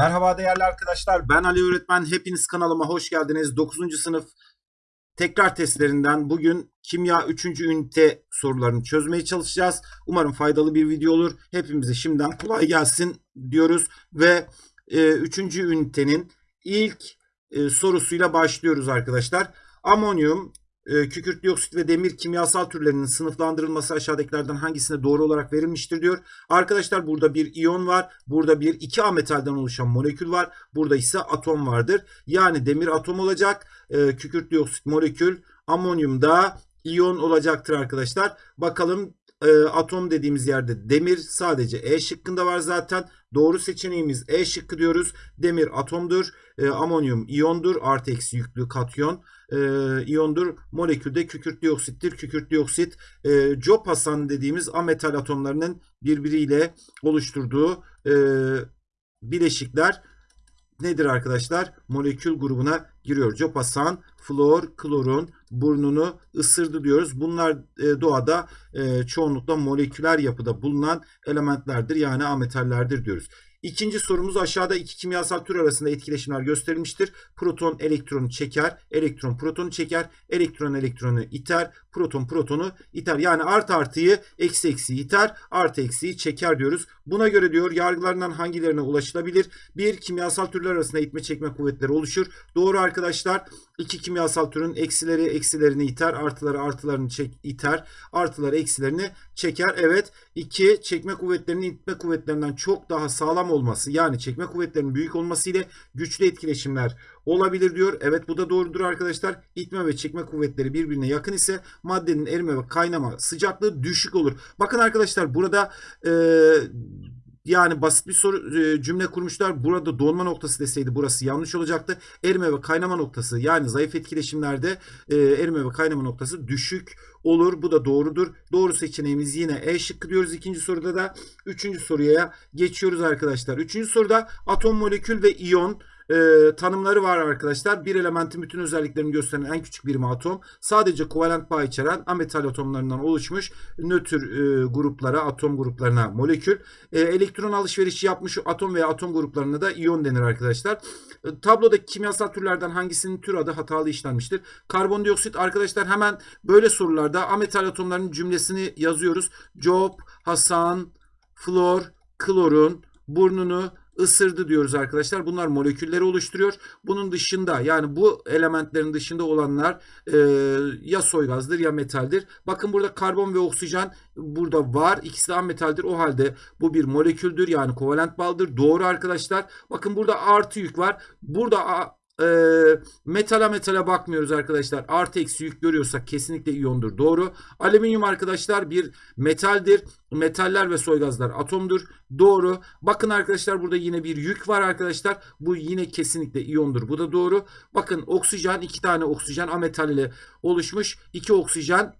Merhaba değerli arkadaşlar. Ben Ali Öğretmen. Hepiniz kanalıma hoş geldiniz. 9. sınıf tekrar testlerinden bugün kimya 3. ünite sorularını çözmeye çalışacağız. Umarım faydalı bir video olur. Hepimize şimdiden kolay gelsin diyoruz ve 3. E, ünitenin ilk e, sorusuyla başlıyoruz arkadaşlar. Amonyum, kükürt dioksit ve demir kimyasal türlerinin sınıflandırılması aşağıdakilerden hangisine doğru olarak verilmiştir diyor. Arkadaşlar burada bir iyon var. Burada bir 2A metalden oluşan molekül var. Burada ise atom vardır. Yani demir atom olacak. E, kükürt dioksit molekül. Amonyum da iyon olacaktır arkadaşlar. Bakalım e, atom dediğimiz yerde demir sadece E şıkkında var zaten. Doğru seçeneğimiz E şıkkı diyoruz. Demir atomdur. E, amonyum iyondur. Artı eksi yüklü katyon e, iyondur. Molekülde kükürt dioksittir. Kükürt dioksit e, Jopasan dediğimiz ametal atomlarının birbiriyle oluşturduğu e, bileşikler nedir arkadaşlar? Molekül grubuna giriyor. Copasan, flor, klorun burnunu ısırdı diyoruz. Bunlar e, doğada e, çoğunlukla moleküler yapıda bulunan elementlerdir. Yani ametallerdir diyoruz. İkinci sorumuz aşağıda iki kimyasal tür arasında etkileşimler gösterilmiştir. Proton elektronu çeker, elektron protonu çeker, elektron elektronu iter, proton protonu iter. Yani artı artıyı eksi eksi iter, artı eksiyi çeker diyoruz. Buna göre diyor yargılarından hangilerine ulaşılabilir? Bir kimyasal türler arasında itme çekme kuvvetleri oluşur. Doğru arkadaşlar. İki kimyasal türün eksileri eksilerini iter, artıları artılarını çek, iter, artıları eksilerini çeker. Evet. iki çekme kuvvetlerinin itme kuvvetlerinden çok daha sağlam olması yani çekme kuvvetlerinin büyük olması ile güçlü etkileşimler olabilir diyor. Evet bu da doğrudur arkadaşlar. İtme ve çekme kuvvetleri birbirine yakın ise maddenin erime ve kaynama sıcaklığı düşük olur. Bakın arkadaşlar burada e, yani basit bir soru e, cümle kurmuşlar. Burada donma noktası deseydi burası yanlış olacaktı. Erime ve kaynama noktası yani zayıf etkileşimlerde e, erime ve kaynama noktası düşük olur. Bu da doğrudur. Doğru seçeneğimiz yine E şıkkı diyoruz. İkinci soruda da üçüncü soruya geçiyoruz arkadaşlar. Üçüncü soruda atom, molekül ve iyon e, tanımları var arkadaşlar. Bir elementin bütün özelliklerini gösteren en küçük birimi atom. Sadece kovalent bağ içeren ametal atomlarından oluşmuş nötr e, gruplara, atom gruplarına molekül. E, elektron alışverişi yapmış atom veya atom gruplarına da iyon denir arkadaşlar. E, tablodaki kimyasal türlerden hangisinin tür adı hatalı işlenmiştir? Karbondioksit arkadaşlar hemen böyle sorularda ametal atomlarının cümlesini yazıyoruz. Job, Hasan, Flor, klorun burnunu ısırdı diyoruz arkadaşlar. Bunlar molekülleri oluşturuyor. Bunun dışında yani bu elementlerin dışında olanlar e, ya soygazdır ya metaldir. Bakın burada karbon ve oksijen burada var. İkisi de metaldir. O halde bu bir moleküldür. Yani kovalent bağlıdır. Doğru arkadaşlar. Bakın burada artı yük var. Burada e, metala metala bakmıyoruz arkadaşlar. Artı eksi yük görüyorsak kesinlikle iyondur. Doğru. Alüminyum arkadaşlar bir metaldir. Metaller ve soygazlar atomdur. Doğru. Bakın arkadaşlar burada yine bir yük var arkadaşlar. Bu yine kesinlikle iyondur. Bu da doğru. Bakın oksijen iki tane oksijen ametal ile oluşmuş. İki oksijen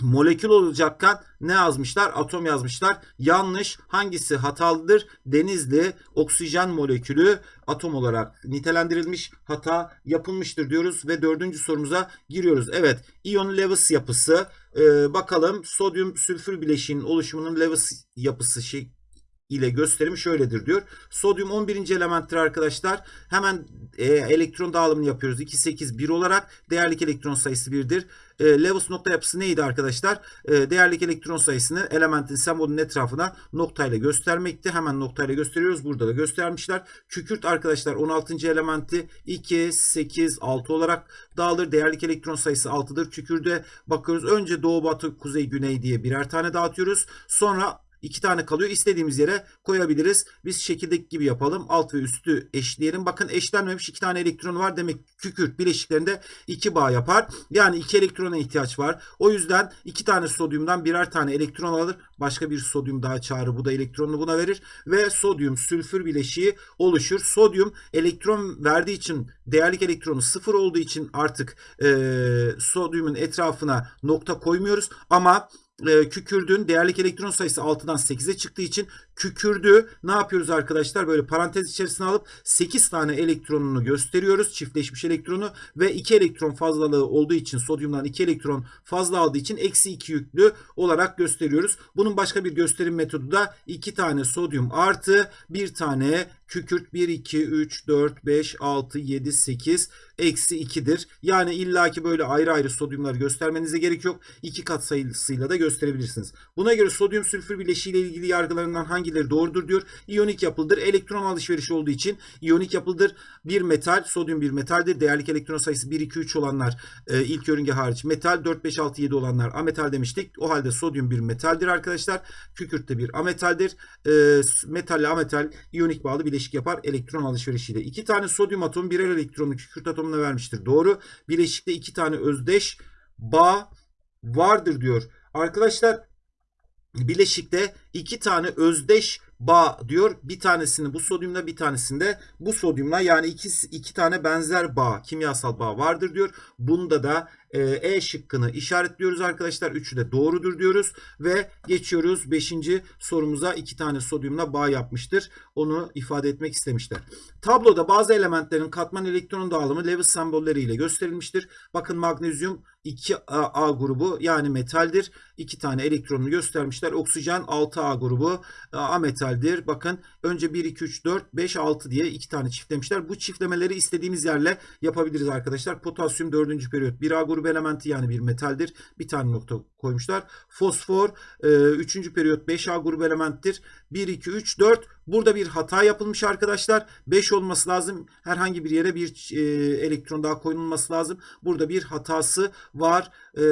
molekül olacakken ne yazmışlar? Atom yazmışlar. Yanlış. Hangisi hatalıdır? Denizli oksijen molekülü atom olarak nitelendirilmiş. Hata yapılmıştır diyoruz ve dördüncü sorumuza giriyoruz. Evet. İyon Lewis yapısı. Ee, bakalım sodyum sülfür bileşiğinin oluşumunun Lewis yapısı şey ile gösterimi şöyledir diyor. Sodyum 11. elementtir arkadaşlar. Hemen e, elektron dağılımını yapıyoruz. 2, 8, 1 olarak. Değerlik elektron sayısı 1'dir. E, Lewis nokta yapısı neydi arkadaşlar? E, değerlik elektron sayısını elementin sembolünün etrafına noktayla göstermekti. Hemen noktayla gösteriyoruz. Burada da göstermişler. Kükürt arkadaşlar 16. elementi 2, 8, 6 olarak dağılır. Değerlik elektron sayısı 6'dır. Kükürde bakıyoruz. Önce doğu, batı, kuzey, güney diye birer tane dağıtıyoruz. Sonra İki tane kalıyor. İstediğimiz yere koyabiliriz. Biz şekildeki gibi yapalım. Alt ve üstü eşleyelim. Bakın eşlenmemiş iki tane elektron var. Demek kükürt bileşiklerinde iki bağ yapar. Yani iki elektrona ihtiyaç var. O yüzden iki tane sodyumdan birer tane elektron alır. Başka bir sodyum daha çağırır. Bu da elektronunu buna verir. Ve sodyum sülfür bileşiği oluşur. Sodyum elektron verdiği için değerlik elektronu sıfır olduğu için artık e, sodyumun etrafına nokta koymuyoruz. Ama e, kükürdün. Değerlik elektron sayısı 6'dan 8'e çıktığı için Kükürdü ne yapıyoruz arkadaşlar? Böyle parantez içerisine alıp 8 tane elektronunu gösteriyoruz. Çiftleşmiş elektronu ve 2 elektron fazlalığı olduğu için sodyumdan 2 elektron fazla aldığı için eksi 2 yüklü olarak gösteriyoruz. Bunun başka bir gösterim metodu da 2 tane sodyum artı 1 tane kükürt 1, 2, 3, 4, 5, 6, 7, 8 eksi 2'dir. Yani illaki böyle ayrı ayrı sodyumları göstermenize gerek yok. İki kat sayısıyla da gösterebilirsiniz. Buna göre sodyum sülfür bileşiği ile ilgili yargılarından hangileri doğrudur diyor. İyonik yapıldır. Elektron alışverişi olduğu için iyonik yapıldır. Bir metal, sodyum bir metaldir. Değerlik elektron sayısı 1, 2, 3 olanlar e, ilk yörünge hariç metal. 4, 5, 6, 7 olanlar ametal demiştik. O halde sodyum bir metaldir arkadaşlar. Kükürt de bir ametaldir. E, metalle ametal iyonik bağlı bileşik yapar elektron alışverişiyle. İki tane sodyum atomu birer elektronu kükürt atomuna vermiştir. Doğru. Bileşikte iki tane özdeş bağ vardır diyor. Arkadaşlar bileşikte iki tane özdeş bağ diyor. Bir tanesini bu sodyumla bir tanesinde bu sodyumla yani iki, iki tane benzer bağ kimyasal bağ vardır diyor. Bunda da e, e şıkkını işaretliyoruz arkadaşlar. Üçü de doğrudur diyoruz ve geçiyoruz 5. sorumuza iki tane sodyumla bağ yapmıştır. Onu ifade etmek istemişler. Tabloda bazı elementlerin katman elektron dağılımı Lewis sembolleriyle gösterilmiştir. Bakın magnezyum 2A grubu yani metaldir. İki tane elektronunu göstermişler. Oksijen 6A grubu ametaldir. Bakın önce 1, 2, 3, 4, 5, 6 diye iki tane çiftlemişler. Bu çiftlemeleri istediğimiz yerle yapabiliriz arkadaşlar. Potasyum 4. periyot 1A grubu elementi yani bir metaldir. Bir tane nokta koymuşlar. Fosfor 3. E, periyot 5A grubu elementtir. 1, 2, 3, 4. Burada bir hata yapılmış arkadaşlar. 5 olması lazım. Herhangi bir yere bir e, elektron daha koyulması lazım. Burada bir hatası var. E,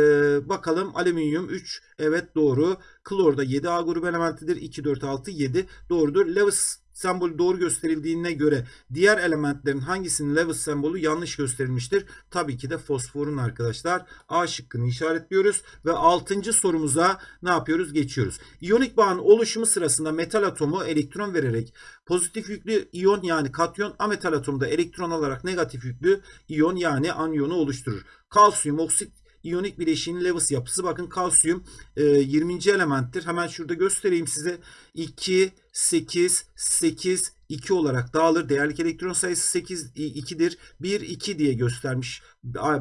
bakalım alüminyum 3. Evet doğru. Klor da 7A grubu elementidir. 2, 4, 6, 7 doğrudur. Lewis sembolü doğru gösterildiğine göre diğer elementlerin hangisinin Lewis sembolü yanlış gösterilmiştir? Tabii ki de fosforun arkadaşlar. A şıkkını işaretliyoruz ve 6. sorumuza ne yapıyoruz? Geçiyoruz. İyonik bağın oluşumu sırasında metal atomu elektron vererek pozitif yüklü iyon yani katyon ametal atomu da elektron alarak negatif yüklü iyon yani anyonu oluşturur. Kalsiyum oksit iyonik bileşiğinin Lewis yapısı. Bakın kalsiyum e, 20. elementtir. Hemen şurada göstereyim size. 2, 8, 8, 2 olarak dağılır. Değerlik elektron sayısı 8, 2'dir. 1, 2 diye göstermiş.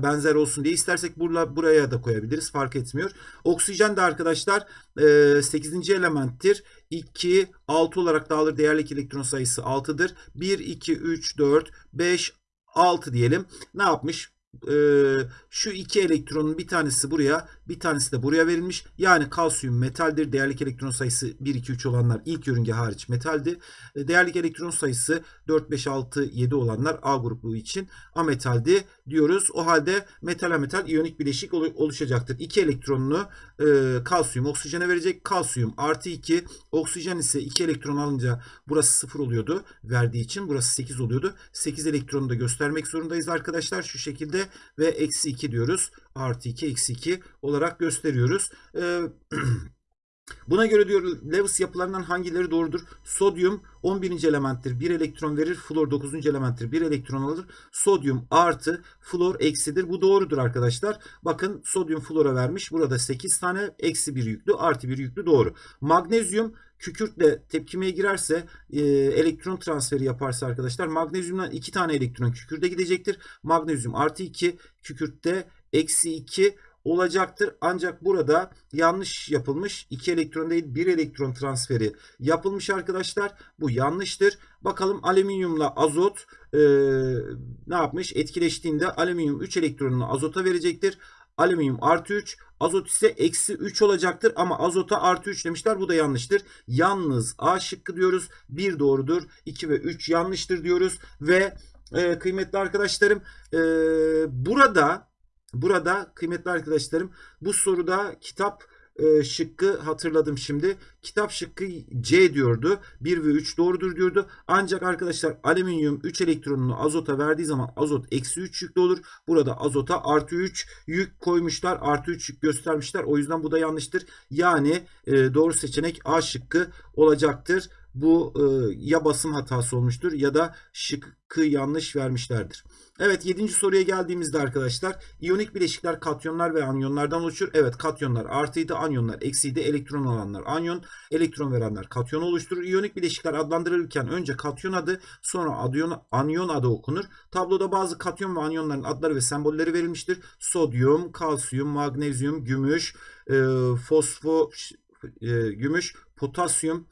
Benzer olsun diye. istersek burla, buraya da koyabiliriz. Fark etmiyor. Oksijen de arkadaşlar 8. elementtir. 2, 6 olarak dağılır. Değerlik elektron sayısı 6'dır. 1, 2, 3, 4, 5, 6 diyelim. Ne yapmış? E, şu iki elektronun bir tanesi buraya bir tanesi de buraya verilmiş. Yani kalsiyum metaldir. Değerlik elektron sayısı 1, 2, 3 olanlar ilk yörünge hariç metaldi. E, değerlik elektron sayısı 4, 5, 6, 7 olanlar A grubu için ametaldi diyoruz. O halde metal metal iyonik bileşik oluşacaktır. İki elektronunu e, kalsiyum oksijene verecek. Kalsiyum artı 2 oksijen ise 2 elektron alınca burası 0 oluyordu. Verdiği için burası 8 oluyordu. 8 elektronu da göstermek zorundayız arkadaşlar. Şu şekilde ve eksi 2 diyoruz. Artı 2 eksi 2 olarak gösteriyoruz. Ee, Buna göre diyor Lewis yapılarından hangileri doğrudur? Sodyum 11. elementtir. 1 elektron verir. Flor 9. elementtir. 1 elektron alır. Sodyum artı flor eksidir. Bu doğrudur arkadaşlar. Bakın sodyum flora vermiş. Burada 8 tane eksi 1 yüklü artı 1 yüklü doğru. Magnezyum kükürtle tepkimeye girerse e, elektron transferi yaparsa arkadaşlar magnezyumdan 2 tane elektron kükürde gidecektir. Magnezyum artı 2 kükürtte eksi 2 olacaktır. Ancak burada yanlış yapılmış. 2 elektron değil 1 elektron transferi yapılmış arkadaşlar. Bu yanlıştır. Bakalım alüminyumla azot e, ne yapmış? Etkileştiğinde alüminyum 3 elektronunu azota verecektir. Alüminyum artı 3 azot ise eksi 3 olacaktır. Ama azota artı 3 demişler bu da yanlıştır. Yalnız A şıkkı diyoruz 1 doğrudur. 2 ve 3 yanlıştır diyoruz. Ve e, kıymetli arkadaşlarım e, burada Burada kıymetli arkadaşlarım bu soruda kitap e, şıkkı hatırladım şimdi. Kitap şıkkı C diyordu. 1 ve 3 doğrudur diyordu. Ancak arkadaşlar alüminyum 3 elektronunu azota verdiği zaman azot eksi 3 yüklü olur. Burada azota artı 3 yük koymuşlar. Artı 3 yük göstermişler. O yüzden bu da yanlıştır. Yani e, doğru seçenek A şıkkı olacaktır. Bu e, ya basım hatası olmuştur ya da şıkkı yanlış vermişlerdir. Evet 7. soruya geldiğimizde arkadaşlar iyonik bileşikler katyonlar ve anyonlardan oluşur. Evet katyonlar artıydı anyonlar eksiydi elektron alanlar anyon Elektron verenler katyon oluşturur. İyonik bileşikler adlandırılırken önce katyon adı sonra adyon, anyon adı okunur. Tabloda bazı katyon ve anyonların adları ve sembolleri verilmiştir. Sodyum, kalsiyum, magnezyum, gümüş, e, fosfo, e, gümüş, potasyum,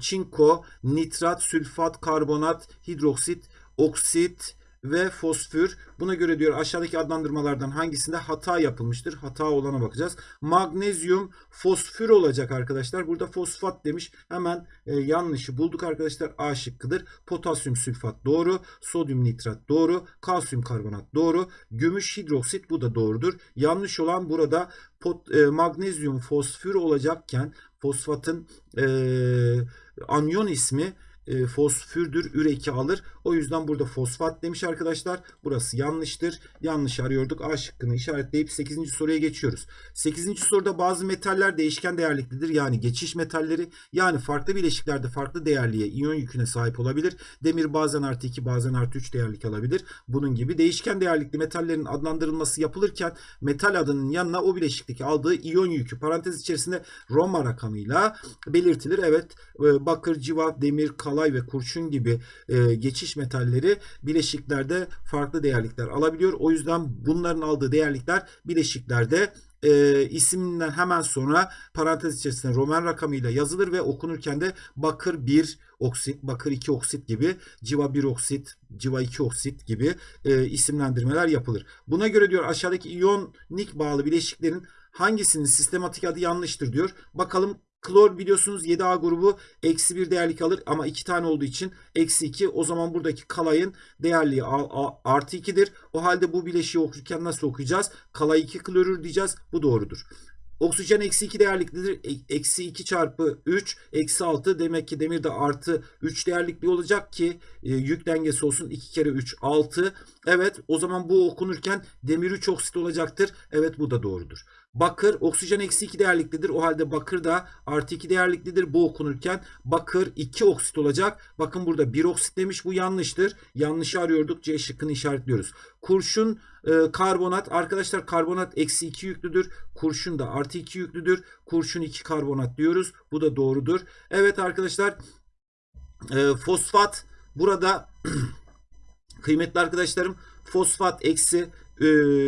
çinko, nitrat, sülfat, karbonat, hidroksit, oksit ve fosfür. Buna göre diyor aşağıdaki adlandırmalardan hangisinde hata yapılmıştır? Hata olana bakacağız. Magnezyum fosfür olacak arkadaşlar. Burada fosfat demiş. Hemen e, yanlışı bulduk arkadaşlar. A şıkkıdır. Potasyum sülfat doğru. Sodyum nitrat doğru. Kalsiyum karbonat doğru. Gümüş hidroksit bu da doğrudur. Yanlış olan burada pot, e, magnezyum fosfür olacakken fosfatın e, anyon ismi e, fosfürdür. Üreki alır. O yüzden burada fosfat demiş arkadaşlar. Burası yanlıştır. Yanlış arıyorduk. A şıkkını işaretleyip 8. soruya geçiyoruz. 8. soruda bazı metaller değişken değerliklidir. Yani geçiş metalleri yani farklı bileşiklerde farklı değerliğe iyon yüküne sahip olabilir. Demir bazen artı 2 bazen artı 3 değerlik alabilir. Bunun gibi değişken değerlikli metallerin adlandırılması yapılırken metal adının yanına o bileşikteki aldığı iyon yükü parantez içerisinde Roma rakamıyla belirtilir. Evet e, bakır, civa, demir, kalay ve kurşun gibi e, geçiş metalleri bileşiklerde farklı değerlikler alabiliyor. O yüzden bunların aldığı değerlikler bileşiklerde e, isminden hemen sonra parantez içerisinde Roman rakamıyla yazılır ve okunurken de bakır 1 oksit, bakır 2 oksit gibi, civa 1 oksit, civa 2 oksit gibi e, isimlendirmeler yapılır. Buna göre diyor aşağıdaki iyonik bağlı bileşiklerin hangisinin sistematik adı yanlıştır diyor. Bakalım Klor biliyorsunuz 7A grubu eksi 1 değerlik alır ama 2 tane olduğu için eksi 2. O zaman buradaki kalayın değerliği artı 2'dir. O halde bu bileşiği okurken nasıl okuyacağız? Kalay 2 klorür diyeceğiz. Bu doğrudur. Oksijen eksi 2 değerliklidir. Eksi 2 çarpı 3 eksi 6 demek ki demir de artı 3 değerlikli olacak ki e, yük dengesi olsun. 2 kere 3 6. Evet o zaman bu okunurken demir 3 oksit olacaktır. Evet bu da doğrudur. Bakır oksijen eksi 2 değerliklidir. O halde bakır da artı 2 değerliklidir. Bu okunurken bakır 2 oksit olacak. Bakın burada 1 oksit demiş. Bu yanlıştır. Yanlışı arıyorduk. C şıkkını işaretliyoruz. Kurşun e, karbonat. Arkadaşlar karbonat eksi 2 yüklüdür. Kurşun da artı 2 yüklüdür. Kurşun 2 karbonat diyoruz. Bu da doğrudur. Evet arkadaşlar e, fosfat burada kıymetli arkadaşlarım fosfat eksi e,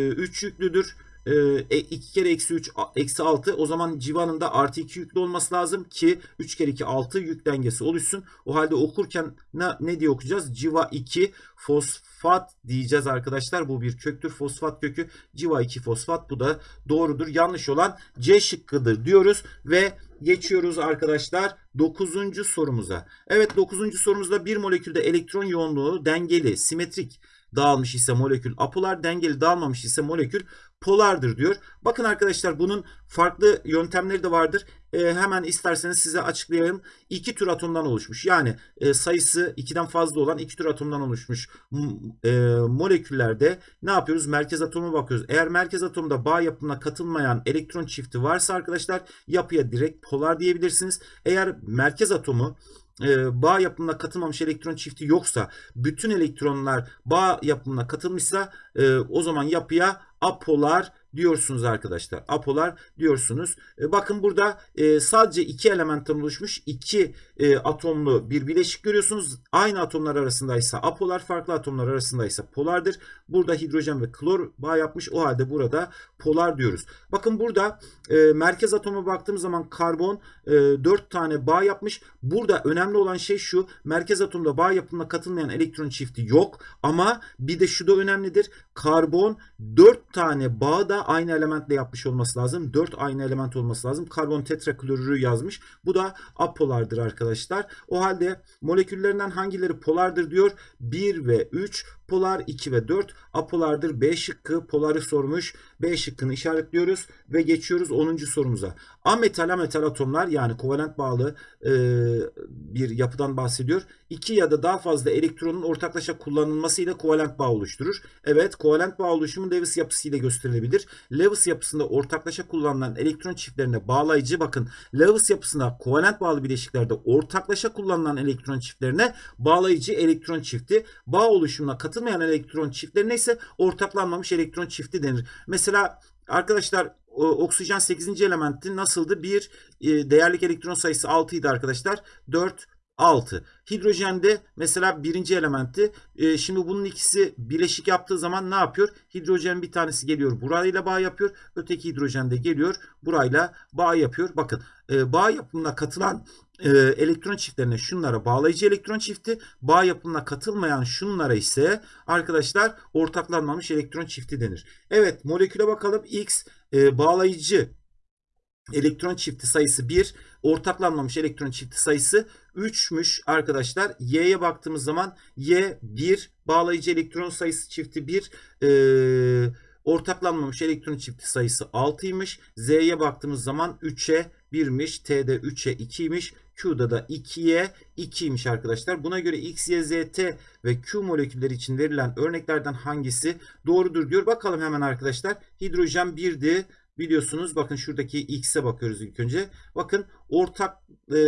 3 yüklüdür. 2 e, kere eksi 3 eksi 6 o zaman civanın da artı 2 yüklü olması lazım ki 3 kere 2 6 yük dengesi oluşsun. O halde okurken ne, ne diye okuyacağız? Civa 2 fosfat diyeceğiz arkadaşlar. Bu bir köktür. Fosfat kökü civa 2 fosfat bu da doğrudur. Yanlış olan C şıkkıdır diyoruz ve geçiyoruz arkadaşlar 9. sorumuza. Evet 9. sorumuzda bir molekülde elektron yoğunluğu dengeli, simetrik dağılmış ise molekül apolar, dengeli dağılmamış ise molekül polardır diyor. Bakın arkadaşlar bunun farklı yöntemleri de vardır. E, hemen isterseniz size açıklayayım. İki tür atomdan oluşmuş. Yani e, sayısı ikiden fazla olan iki tür atomdan oluşmuş e, moleküllerde ne yapıyoruz? Merkez atomu bakıyoruz. Eğer merkez atomda bağ yapımına katılmayan elektron çifti varsa arkadaşlar yapıya direkt polar diyebilirsiniz. Eğer merkez atomu e, bağ yapımına katılmamış elektron çifti yoksa bütün elektronlar bağ yapımına katılmışsa e, o zaman yapıya apolar diyorsunuz arkadaşlar. Apolar diyorsunuz. E, bakın burada e, sadece iki elementten oluşmuş iki e, atomlu bir bileşik görüyorsunuz. Aynı atomlar arasındaysa apolar, farklı atomlar arasındaysa polardır. Burada hidrojen ve klor bağ yapmış. O halde burada polar diyoruz. Bakın burada merkez atoma baktığımız zaman karbon e, 4 tane bağ yapmış. Burada önemli olan şey şu. Merkez atomda bağ yapımına katılmayan elektron çifti yok. Ama bir de şu da önemlidir. Karbon 4 tane bağ da aynı elementle yapmış olması lazım. 4 aynı element olması lazım. Karbon tetraklorürü yazmış. Bu da apolardır arkadaşlar. O halde moleküllerinden hangileri polardır diyor. 1 ve 3 polar 2 ve 4 apolardır. B şıkkı poları sormuş. B şıkkını işaretliyoruz ve geçiyoruz 10. sorumuza. Ametal ametal atomlar yani kovalent bağlı e, bir yapıdan bahsediyor. 2 ya da daha fazla elektronun ortaklaşa kullanılmasıyla kovalent bağ oluşturur. Evet kovalent bağ oluşumu Lewis yapısıyla gösterilebilir. Lewis yapısında ortaklaşa kullanılan elektron çiftlerine bağlayıcı bakın Lewis yapısında kovalent bağlı bileşiklerde ortaklaşa kullanılan elektron çiftlerine bağlayıcı elektron çifti bağ oluşumuna katılmayan elektron çiftlerine ise ortaklanmamış elektron çifti denir. Mesela arkadaşlar oksijen 8. elementi nasıldı? 1, e, değerlik elektron sayısı 6 idi arkadaşlar. 4 6. Hidrojende mesela birinci elementi. E, şimdi bunun ikisi bileşik yaptığı zaman ne yapıyor? Hidrojen bir tanesi geliyor burayla bağ yapıyor. Öteki hidrojen de geliyor burayla bağ yapıyor. Bakın e, bağ yapımına katılan e, elektron çiftlerine şunlara bağlayıcı elektron çifti, bağ yapımına katılmayan şunlara ise arkadaşlar ortaklanmamış elektron çifti denir. Evet moleküle bakalım. X e, bağlayıcı elektron çifti sayısı 1, ortaklanmamış elektron çifti sayısı 3'müş arkadaşlar. Y'ye baktığımız zaman Y 1, bağlayıcı elektron sayısı çifti 1, e, ortaklanmamış elektron çifti sayısı 6'ymış. Z'ye baktığımız zaman 3'e 1'miş, T'de 3'e 2'ymiş. Q'da da 2'ye 2'ymiş arkadaşlar. Buna göre X, Y, Z, T ve Q molekülleri için verilen örneklerden hangisi doğrudur diyor. Bakalım hemen arkadaşlar. Hidrojen 1'di biliyorsunuz. Bakın şuradaki X'e bakıyoruz ilk önce. Bakın ortak e,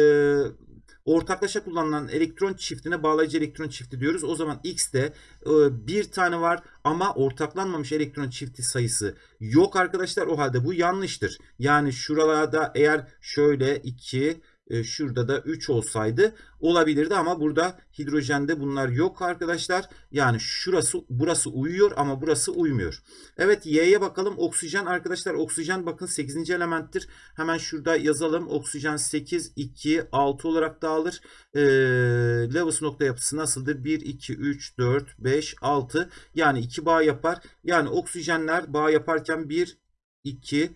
ortaklaşa kullanılan elektron çiftine bağlayıcı elektron çifti diyoruz. O zaman X'te e, bir tane var ama ortaklanmamış elektron çifti sayısı yok arkadaşlar. O halde bu yanlıştır. Yani şuralarda eğer şöyle 2 e, şurada da 3 olsaydı olabilirdi ama burada hidrojende bunlar yok arkadaşlar. Yani şurası burası uyuyor ama burası uymuyor. Evet Y'ye bakalım. Oksijen arkadaşlar oksijen bakın 8. elementtir. Hemen şurada yazalım. Oksijen 8, 2, 6 olarak dağılır. E, Lewis nokta yapısı nasıldır? 1, 2, 3, 4, 5, 6 yani 2 bağ yapar. Yani oksijenler bağ yaparken 1, 2,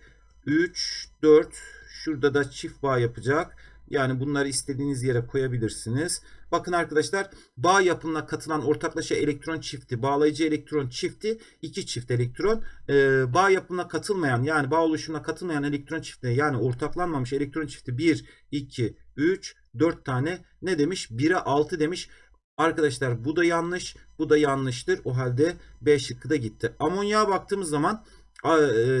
3, 4 şurada da çift bağ yapacak. Yani bunları istediğiniz yere koyabilirsiniz. Bakın arkadaşlar bağ yapımına katılan ortaklaşa elektron çifti, bağlayıcı elektron çifti, iki çift elektron. Ee, bağ yapımına katılmayan yani bağ oluşumuna katılmayan elektron çifti yani ortaklanmamış elektron çifti 1, 2, 3, 4 tane ne demiş? 1'e 6 demiş. Arkadaşlar bu da yanlış, bu da yanlıştır. O halde B şıkkı da gitti. Amonyağa baktığımız zaman e,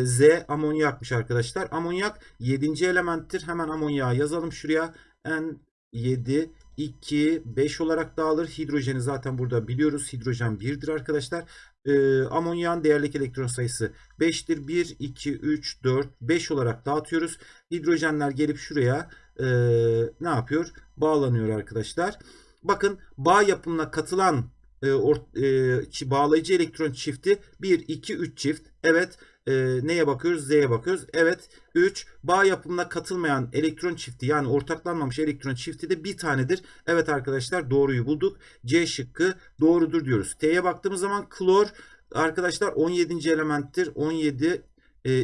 Z amonyakmış arkadaşlar. Amonyak 7. elementtir. Hemen amonyağı yazalım şuraya. N7 2 5 olarak dağılır. Hidrojeni zaten burada biliyoruz. Hidrojen 1'dir arkadaşlar. E, amonyağın değerlik elektron sayısı 5'tir. 1 2 3 4 5 olarak dağıtıyoruz. Hidrojenler gelip şuraya e, ne yapıyor? Bağlanıyor arkadaşlar. Bakın bağ yapımına katılan e, e, bağlayıcı elektron çifti 1 2 3 çift. Evet e, neye bakıyoruz? Z'ye bakıyoruz. Evet 3 bağ yapımına katılmayan elektron çifti yani ortaklanmamış elektron çifti de bir tanedir. Evet arkadaşlar doğruyu bulduk. C şıkkı doğrudur diyoruz. T'ye baktığımız zaman klor arkadaşlar 17. elementtir. 17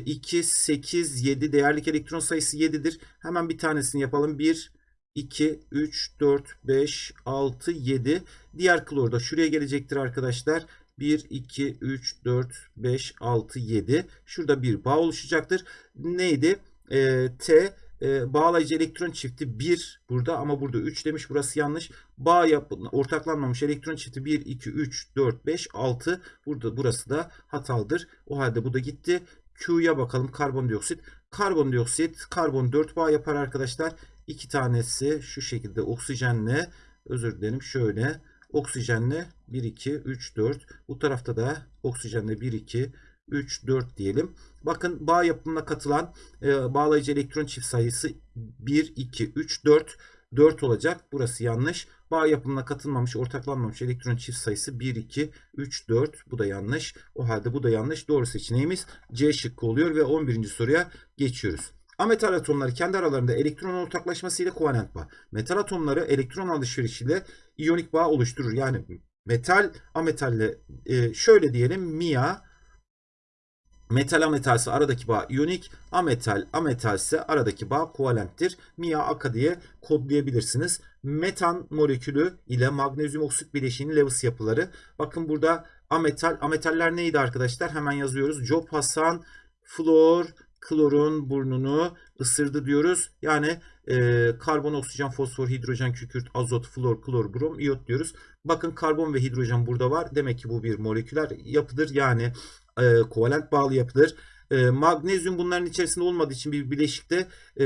2 8 7 değerlik elektron sayısı 7'dir. Hemen bir tanesini yapalım. 1 2 3 4 5 6 7 diğer klor da şuraya gelecektir arkadaşlar. 1, 2, 3, 4, 5, 6, 7. Şurada bir bağ oluşacaktır. Neydi? E, T e, bağlayıcı elektron çifti 1 burada ama burada 3 demiş. Burası yanlış. Bağ yap ortaklanmamış elektron çifti 1, 2, 3, 4, 5, 6. Burada burası da hatalıdır. O halde bu da gitti. Q'ya bakalım karbondioksit. Karbondioksit karbon 4 bağ yapar arkadaşlar. İki tanesi şu şekilde oksijenle özür dilerim şöyle oksijenle 1, 2, 3, 4. Bu tarafta da oksijenle 1, 2, 3, 4 diyelim. Bakın bağ yapımına katılan e, bağlayıcı elektron çift sayısı 1, 2, 3, 4. 4 olacak. Burası yanlış. Bağ yapımına katılmamış, ortaklanmamış elektron çift sayısı 1, 2, 3, 4. Bu da yanlış. O halde bu da yanlış. Doğru seçeneğimiz C şıkkı oluyor ve 11. soruya geçiyoruz. Ametal atomları kendi aralarında elektron ortaklaşmasıyla kovalent bağ. Metal atomları elektron alışverişiyle iyonik bağ oluşturur. Yani metal ametalle e, şöyle diyelim Mia metal ametalse aradaki bağ iyonik, ametal ametalse aradaki bağ kovalenttir. Mia aka diye kodlayabilirsiniz. Metan molekülü ile magnezyum oksit bileşiğinin Lewis yapıları. Bakın burada ametal ametaller neydi arkadaşlar? Hemen yazıyoruz. Job Hasan, flor, klorun burnunu ısırdı diyoruz. Yani e, karbon, oksijen, fosfor, hidrojen, kükürt, azot, flor, klor, brom, iyot diyoruz. Bakın karbon ve hidrojen burada var. Demek ki bu bir moleküler yapıdır. Yani e, kovalent bağlı yapıdır. E, magnezyum bunların içerisinde olmadığı için bir bileşikte e,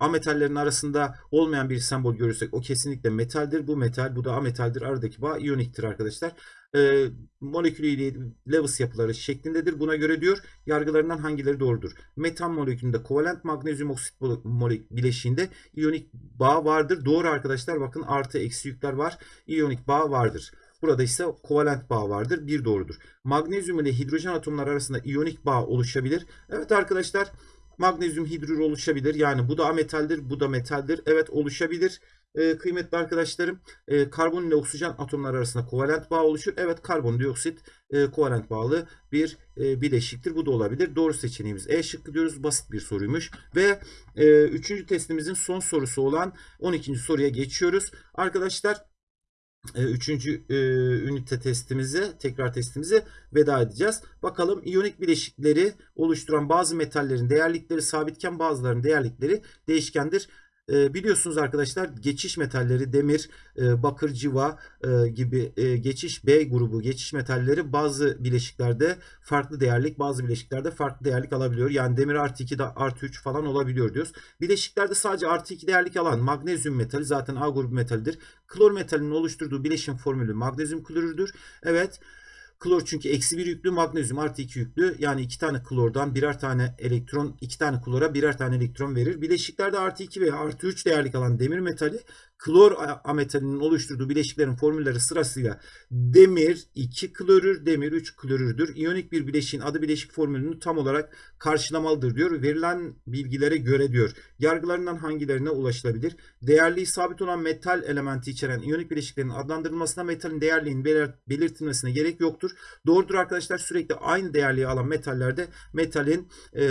ametallerin arasında olmayan bir sembol görürsek o kesinlikle metaldir. Bu metal, bu da ametaldir. Aradaki bağ iyoniktir arkadaşlar. E, molekülü Lewis yapıları şeklindedir. Buna göre diyor yargılarından hangileri doğrudur? Metan molekülünde kovalent magnezyum oksit bileşiğinde iyonik bağ vardır. Doğru arkadaşlar bakın artı eksi yükler var. İyonik bağ vardır. Burada ise kovalent bağ vardır. Bir doğrudur. Magnezyum ile hidrojen atomları arasında iyonik bağ oluşabilir. Evet arkadaşlar magnezyum hidrür oluşabilir. Yani bu da ametaldir, bu da metaldir. Evet oluşabilir. Ee, kıymetli arkadaşlarım e, karbon ile oksijen atomları arasında kovalent bağ oluşur. Evet karbondioksit e, kovalent bağlı bir e, bileşiktir. Bu da olabilir. Doğru seçeneğimiz E şıkkı diyoruz. Basit bir soruymuş. Ve e, üçüncü testimizin son sorusu olan 12. soruya geçiyoruz. Arkadaşlar üçüncü e, ünite testimizi, tekrar testimizi veda edeceğiz. Bakalım iyonik bileşikleri oluşturan bazı metallerin değerlikleri sabitken bazılarının değerlikleri değişkendir. E, biliyorsunuz arkadaşlar geçiş metalleri demir, e, bakır, civa e, gibi e, geçiş B grubu geçiş metalleri bazı bileşiklerde farklı değerlik bazı bileşiklerde farklı değerlik alabiliyor. Yani demir artı 2 de artı 3 falan olabiliyor diyoruz. Bileşiklerde sadece artı 2 değerlik alan magnezyum metali zaten A grubu metalidir. Klor metalinin oluşturduğu bileşim formülü magnezyum klorürdür. Evet. Klor çünkü eksi bir yüklü, magnezyum artı iki yüklü. Yani iki tane klordan birer tane elektron, iki tane klora birer tane elektron verir. Bileşiklerde artı iki veya artı üç değerlik alan demir metali klor ametalinin oluşturduğu bileşiklerin formülleri sırasıyla demir 2 klorür, demir 3 klorürdür. İyonik bir bileşiğin adı bileşik formülünü tam olarak karşılamalıdır diyor. Verilen bilgilere göre diyor. Yargılarından hangilerine ulaşılabilir? Değerliği sabit olan metal elementi içeren iyonik bileşiklerin adlandırılmasına metalin değerliğinin belirtilmesine gerek yoktur. Doğrudur arkadaşlar. Sürekli aynı değerliği alan metallerde metalin e,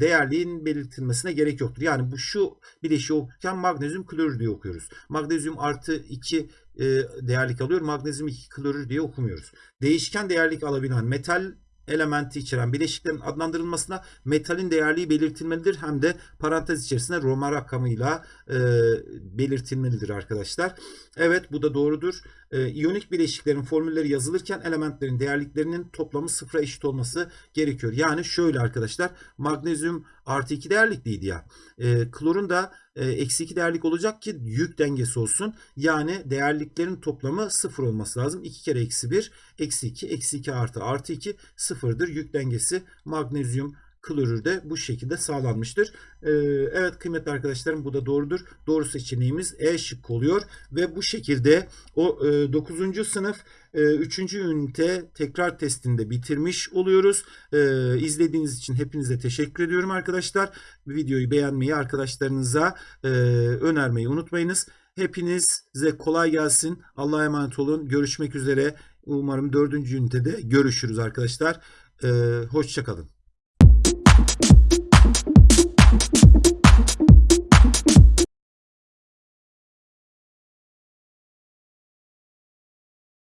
değerliğin belirtilmesine gerek yoktur. Yani bu şu bileşiği okurken magnezyum klorür diye okuyoruz. Magnezyum artı 2 e, değerlik alıyor. Magnezyum 2 klorür diye okumuyoruz. Değişken değerlik alabilen metal elementi içeren bileşiklerin adlandırılmasına metalin değerliği belirtilmelidir. Hem de parantez içerisinde Roma rakamıyla e, belirtilmelidir arkadaşlar. Evet bu da doğrudur. E, iyonik bileşiklerin formülleri yazılırken elementlerin değerliklerinin toplamı sıfıra eşit olması gerekiyor. Yani şöyle arkadaşlar magnezyum artı 2 değerlikliydi ya. E, klorun da e, eksi 2 değerlik olacak ki yük dengesi olsun. Yani değerliklerin toplamı sıfır olması lazım. 2 kere eksi 1 eksi 2 eksi 2 artı artı 2 sıfırdır. Yük dengesi magnezyum klorür de bu şekilde sağlanmıştır. Ee, evet kıymetli arkadaşlarım bu da doğrudur. Doğru seçeneğimiz E şık oluyor. Ve bu şekilde o e, 9. sınıf e, 3. ünite tekrar testinde bitirmiş oluyoruz. E, izlediğiniz için hepinize teşekkür ediyorum arkadaşlar. Videoyu beğenmeyi arkadaşlarınıza e, önermeyi unutmayınız. Hepinize kolay gelsin. Allah'a emanet olun. Görüşmek üzere. Umarım dördüncü ünitede görüşürüz arkadaşlar. Ee, Hoşçakalın. you.